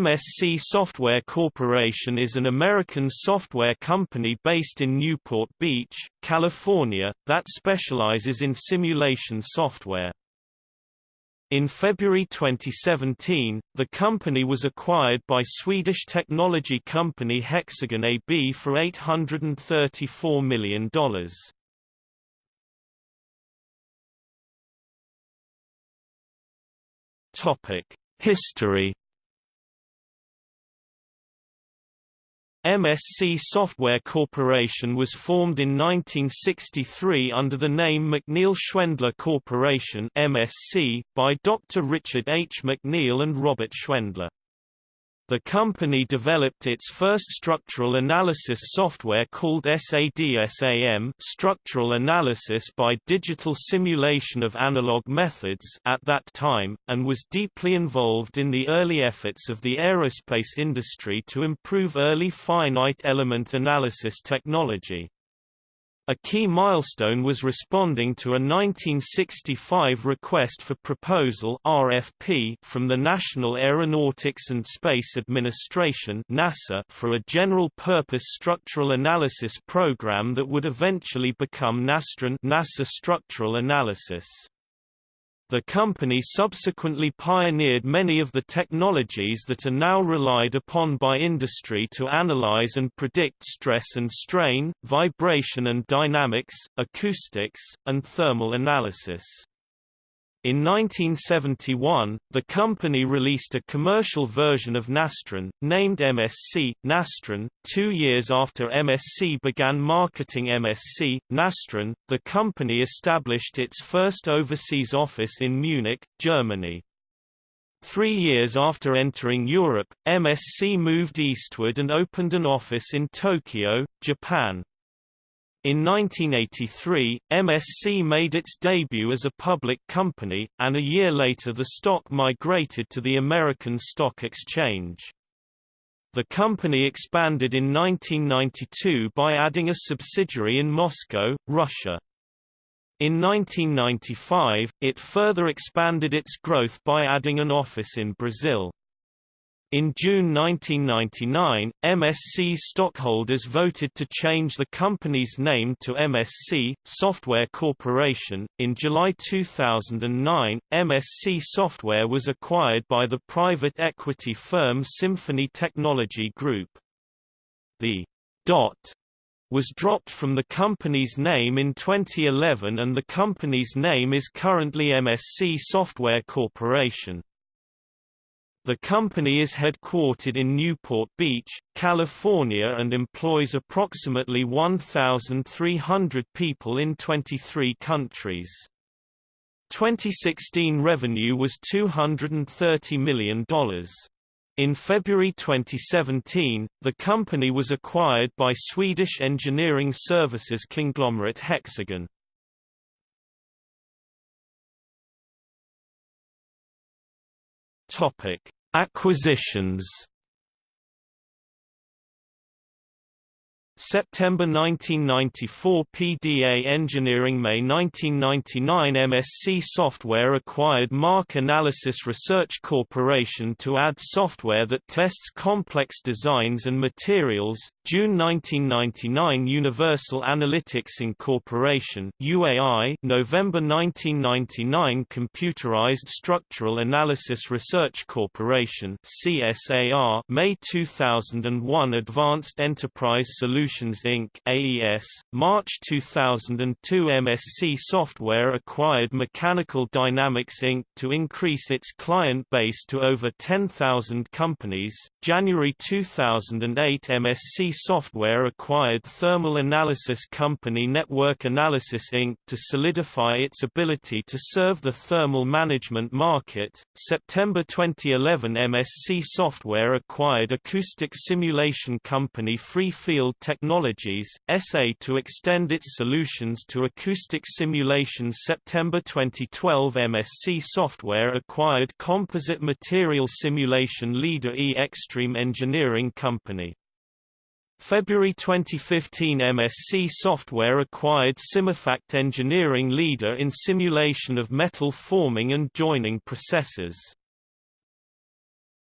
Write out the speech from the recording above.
MSC Software Corporation is an American software company based in Newport Beach, California, that specializes in simulation software. In February 2017, the company was acquired by Swedish technology company Hexagon AB for $834 million. History MSC Software Corporation was formed in 1963 under the name MacNeal Schwendler Corporation MSC, by Dr. Richard H. MacNeal and Robert Schwendler. The company developed its first structural analysis software called SADSAM structural analysis by digital simulation of analog methods at that time, and was deeply involved in the early efforts of the aerospace industry to improve early finite element analysis technology. A key milestone was responding to a 1965 request for proposal RFP from the National Aeronautics and Space Administration NASA for a general-purpose structural analysis program that would eventually become NASTRAN NASA Structural Analysis. The company subsequently pioneered many of the technologies that are now relied upon by industry to analyze and predict stress and strain, vibration and dynamics, acoustics, and thermal analysis. In 1971, the company released a commercial version of Nastran, named MSC, Nastran. Two years after MSC began marketing MSC, Nastran, the company established its first overseas office in Munich, Germany. Three years after entering Europe, MSC moved eastward and opened an office in Tokyo, Japan. In 1983, MSC made its debut as a public company, and a year later the stock migrated to the American Stock Exchange. The company expanded in 1992 by adding a subsidiary in Moscow, Russia. In 1995, it further expanded its growth by adding an office in Brazil. In June 1999, MSC's stockholders voted to change the company's name to MSC Software Corporation. In July 2009, MSC Software was acquired by the private equity firm Symphony Technology Group. The dot was dropped from the company's name in 2011 and the company's name is currently MSC Software Corporation. The company is headquartered in Newport Beach, California and employs approximately 1,300 people in 23 countries. 2016 revenue was $230 million. In February 2017, the company was acquired by Swedish engineering services conglomerate Hexagon. Topic: Acquisitions. September 1994 PDA Engineering May 1999 MSC Software acquired MARC Analysis Research Corporation to add software that tests complex designs and materials, June 1999 Universal Analytics Incorporation UAI November 1999 Computerized Structural Analysis Research Corporation CSAR May 2001 Advanced Enterprise Solutions Inc AES March 2002 MSC Software acquired Mechanical Dynamics Inc to increase its client base to over 10,000 companies January 2008 MSC Software acquired thermal analysis company Network Analysis Inc. to solidify its ability to serve the thermal management market. September 2011 MSC Software acquired acoustic simulation company Free Field SA to extend its solutions to acoustic simulation. September 2012 MSC Software acquired composite material simulation leader e-Xstream Engineering Company. February 2015 MSC Software acquired Simufact engineering leader in simulation of metal forming and joining processes.